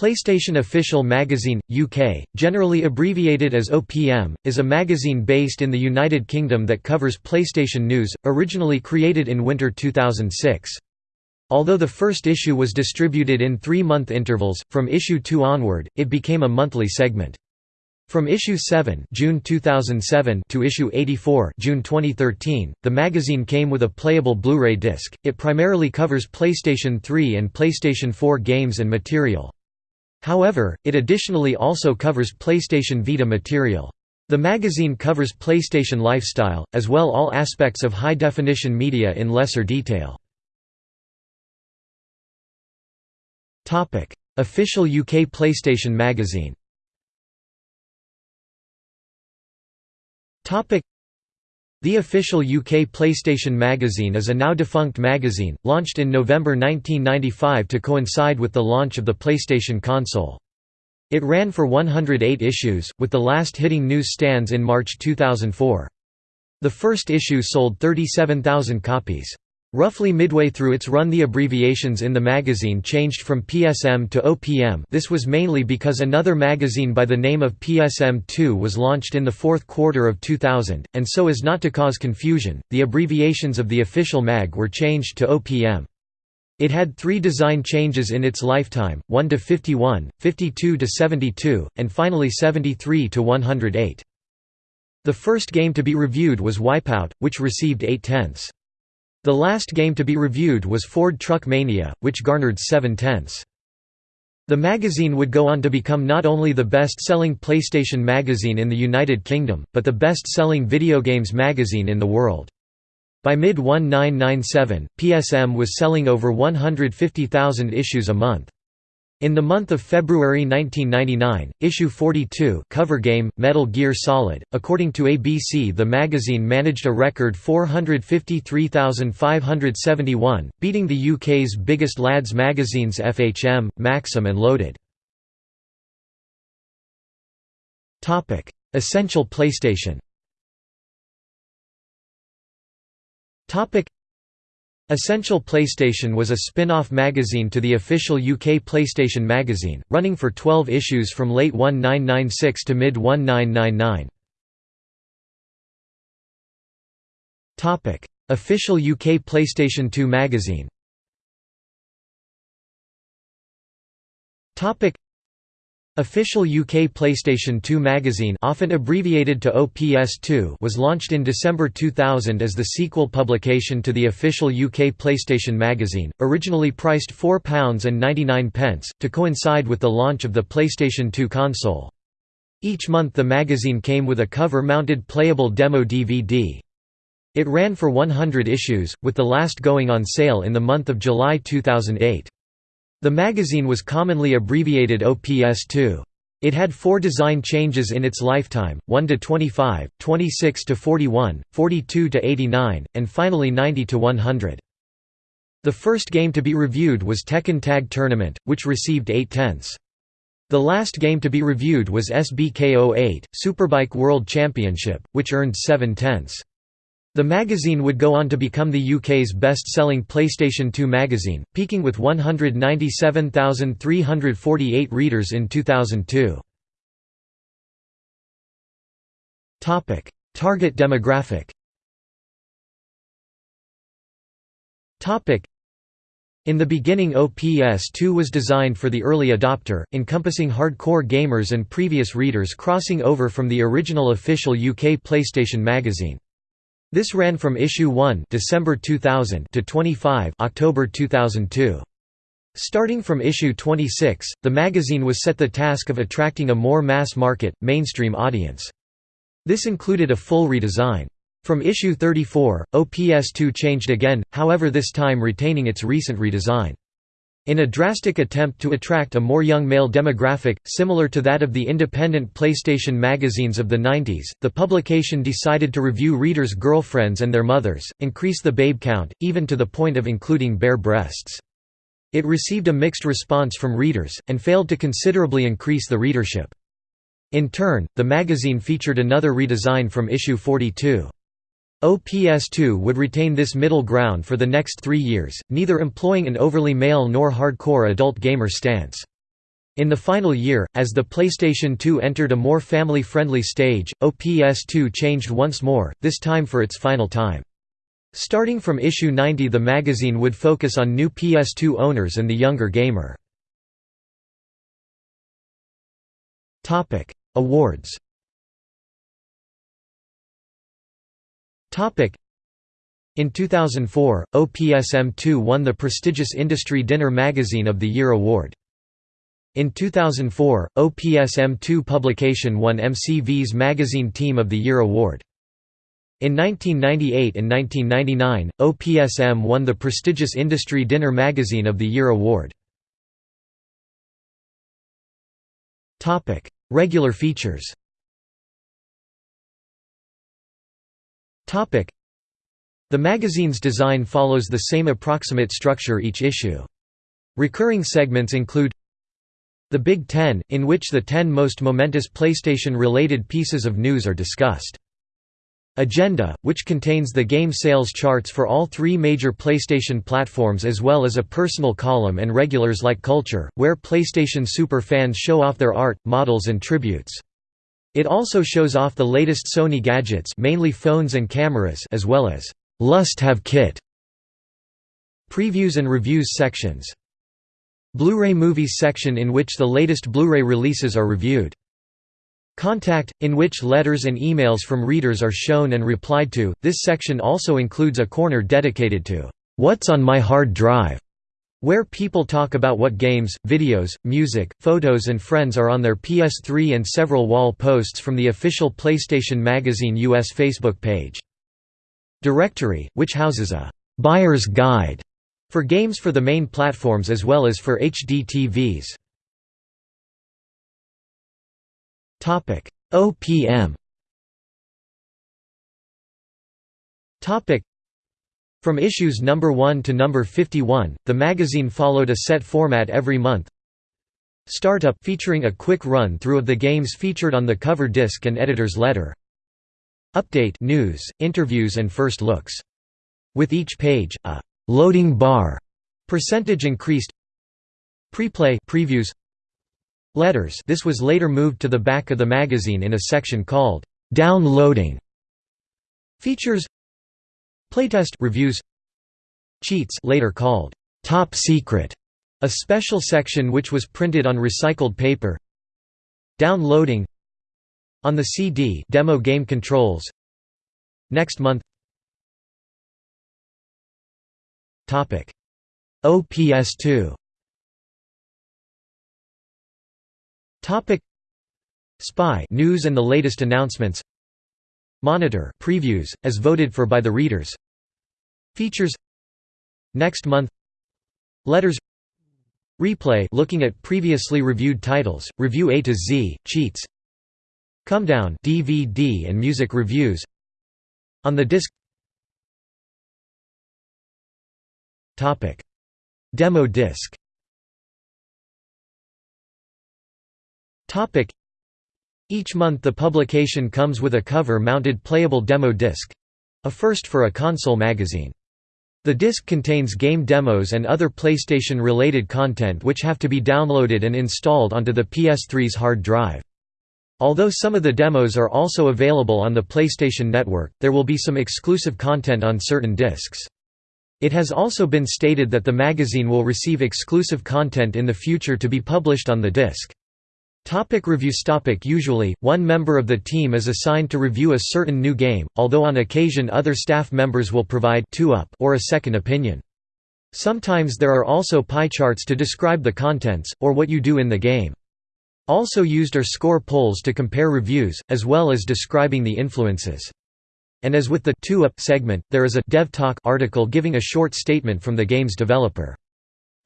PlayStation Official Magazine, UK, generally abbreviated as OPM, is a magazine based in the United Kingdom that covers PlayStation news, originally created in winter 2006. Although the first issue was distributed in three-month intervals, from issue 2 onward, it became a monthly segment. From issue 7 June 2007 to issue 84 June 2013, the magazine came with a playable Blu-ray disc. It primarily covers PlayStation 3 and PlayStation 4 games and material. However, it additionally also covers PlayStation Vita material. The magazine covers PlayStation lifestyle, as well all aspects of high-definition media in lesser detail. Official UK PlayStation magazine the official UK PlayStation magazine is a now-defunct magazine, launched in November 1995 to coincide with the launch of the PlayStation console. It ran for 108 issues, with the last hitting newsstands in March 2004. The first issue sold 37,000 copies. Roughly midway through its run the abbreviations in the magazine changed from PSM to OPM this was mainly because another magazine by the name of PSM2 was launched in the fourth quarter of 2000, and so as not to cause confusion, the abbreviations of the official mag were changed to OPM. It had three design changes in its lifetime, 1 to 51, 52 to 72, and finally 73 to 108. The first game to be reviewed was Wipeout, which received 8 tenths. The last game to be reviewed was Ford Truck Mania, which garnered 7 tenths. The magazine would go on to become not only the best-selling PlayStation magazine in the United Kingdom, but the best-selling video games magazine in the world. By mid-1997, PSM was selling over 150,000 issues a month. In the month of February 1999, issue 42 cover game, Metal Gear Solid, according to ABC the magazine managed a record 453,571, beating the UK's biggest lads magazines FHM, Maxim and Loaded. Essential PlayStation Essential PlayStation was a spin-off magazine to the official UK PlayStation magazine, running for 12 issues from late 1996 to mid-1999. Official UK PlayStation 2 magazine Official UK PlayStation 2 magazine often abbreviated to OPS2 was launched in December 2000 as the sequel publication to the official UK PlayStation magazine, originally priced £4.99, to coincide with the launch of the PlayStation 2 console. Each month the magazine came with a cover-mounted playable demo DVD. It ran for 100 issues, with the last going on sale in the month of July 2008. The magazine was commonly abbreviated OPS2. It had four design changes in its lifetime, 1 to 25, 26 to 41, 42 to 89, and finally 90 to 100. The first game to be reviewed was Tekken Tag Tournament, which received 8 tenths. The last game to be reviewed was SBK08, Superbike World Championship, which earned 7 tenths. The magazine would go on to become the UK's best-selling PlayStation 2 magazine, peaking with 197,348 readers in 2002. Topic: Target demographic Topic: in the beginning OPS2 was designed for the early adopter, encompassing hardcore gamers and previous readers crossing over from the original official UK PlayStation magazine. This ran from issue 1 December 2000 to 25 October 2002. Starting from issue 26, the magazine was set the task of attracting a more mass-market, mainstream audience. This included a full redesign. From issue 34, OPS2 changed again, however this time retaining its recent redesign. In a drastic attempt to attract a more young male demographic, similar to that of the independent PlayStation magazines of the 90s, the publication decided to review readers' girlfriends and their mothers, increase the babe count, even to the point of including bare breasts. It received a mixed response from readers, and failed to considerably increase the readership. In turn, the magazine featured another redesign from issue 42. OPS2 would retain this middle ground for the next three years, neither employing an overly male nor hardcore adult gamer stance. In the final year, as the PlayStation 2 entered a more family-friendly stage, OPS2 changed once more, this time for its final time. Starting from issue 90 the magazine would focus on new PS2 owners and the younger gamer. Awards In 2004, OPSM2 won the prestigious Industry Dinner Magazine of the Year award. In 2004, OPSM2 publication won MCV's Magazine Team of the Year award. In 1998 and 1999, OPSM won the prestigious Industry Dinner Magazine of the Year award. Regular features The magazine's design follows the same approximate structure each issue. Recurring segments include the Big Ten, in which the ten most momentous PlayStation-related pieces of news are discussed. Agenda, which contains the game sales charts for all three major PlayStation platforms as well as a personal column and regulars like Culture, where PlayStation super fans show off their art, models and tributes. It also shows off the latest Sony gadgets mainly phones and cameras as well as «Lust Have Kit» previews and reviews sections. Blu-ray Movies section in which the latest Blu-ray releases are reviewed. Contact, in which letters and emails from readers are shown and replied to. This section also includes a corner dedicated to What's on My Hard Drive, where people talk about what games, videos, music, photos and friends are on their PS3 and several wall posts from the official PlayStation Magazine US Facebook page. Directory, which houses a buyer's guide for games for the main platforms as well as for HD TVs. OPM From issues number 1 to number 51, the magazine followed a set format every month. Startup featuring a quick run through of the games featured on the cover disc and editor's letter. Update news, interviews and first looks. With each page, a loading bar percentage increased preplay previews letters this was later moved to the back of the magazine in a section called downloading features playtest reviews cheats later called top secret a special section which was printed on recycled paper. Downloading. On the CD demo game controls. Next month. Topic. OPS2 Topic. Spy news and the latest announcements Monitor previews as voted for by the readers. Features. Next month. Letters. Replay looking at previously reviewed titles Review A to Z cheats. Come Down DVD and music reviews. On the disc. Topic. Demo disc Each month the publication comes with a cover-mounted playable demo disc—a first for a console magazine. The disc contains game demos and other PlayStation-related content which have to be downloaded and installed onto the PS3's hard drive. Although some of the demos are also available on the PlayStation Network, there will be some exclusive content on certain discs. It has also been stated that the magazine will receive exclusive content in the future to be published on the disc. Topic reviews topic Usually, one member of the team is assigned to review a certain new game, although on occasion other staff members will provide two-up or a second opinion. Sometimes there are also pie charts to describe the contents, or what you do in the game. Also used are score polls to compare reviews, as well as describing the influences. And as with the two up segment, there is a Dev Talk article giving a short statement from the game's developer.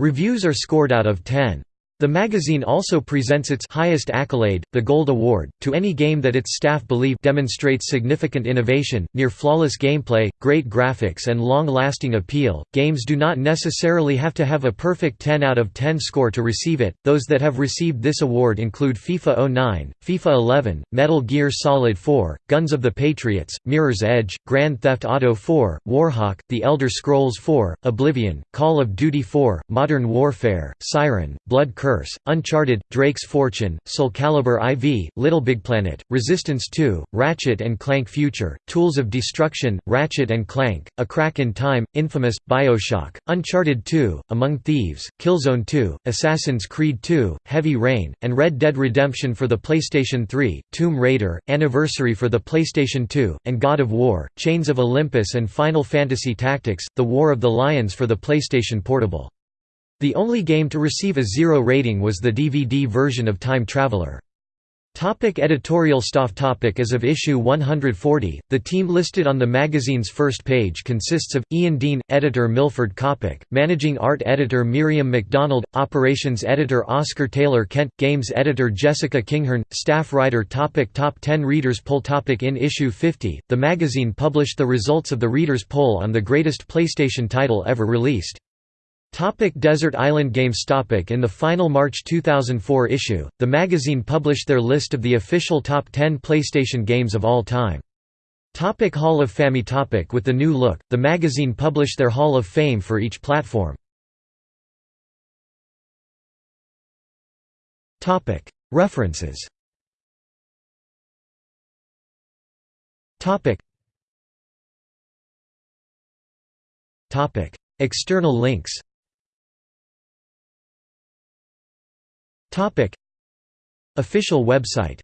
Reviews are scored out of 10. The magazine also presents its highest accolade, the Gold Award, to any game that its staff believe demonstrates significant innovation, near flawless gameplay, great graphics and long-lasting appeal. Games do not necessarily have to have a perfect 10 out of 10 score to receive it. Those that have received this award include FIFA 09, FIFA 11, Metal Gear Solid 4, Guns of the Patriots, Mirror's Edge, Grand Theft Auto 4, Warhawk, The Elder Scrolls 4, Oblivion, Call of Duty 4, Modern Warfare, Siren, Blood Curse Curse, Uncharted, Drake's Fortune, Soul Calibur IV, Little Big Planet, Resistance 2, Ratchet and Clank Future, Tools of Destruction, Ratchet and Clank, A Crack in Time, Infamous, Bioshock, Uncharted 2, Among Thieves, Killzone 2, Assassin's Creed 2, Heavy Rain, and Red Dead Redemption for the PlayStation 3, Tomb Raider, Anniversary for the PlayStation 2, and God of War, Chains of Olympus and Final Fantasy Tactics, The War of the Lions for the PlayStation Portable. The only game to receive a zero rating was the DVD version of Time Traveler. Topic editorial staff topic As of issue 140, the team listed on the magazine's first page consists of, Ian Dean, editor Milford Coppock, managing art editor Miriam McDonald, operations editor Oscar Taylor Kent, games editor Jessica Kinghorn, staff writer topic Top 10 Readers Poll topic In issue 50, the magazine published the results of the Readers' Poll on the greatest PlayStation title ever released. Topic Desert Island Games Topic In the final March 2004 issue, the magazine published their list of the official top 10 PlayStation games of all time. Topic Hall of Fame topic With the new look, the magazine published their Hall of Fame for each platform. References External links Official website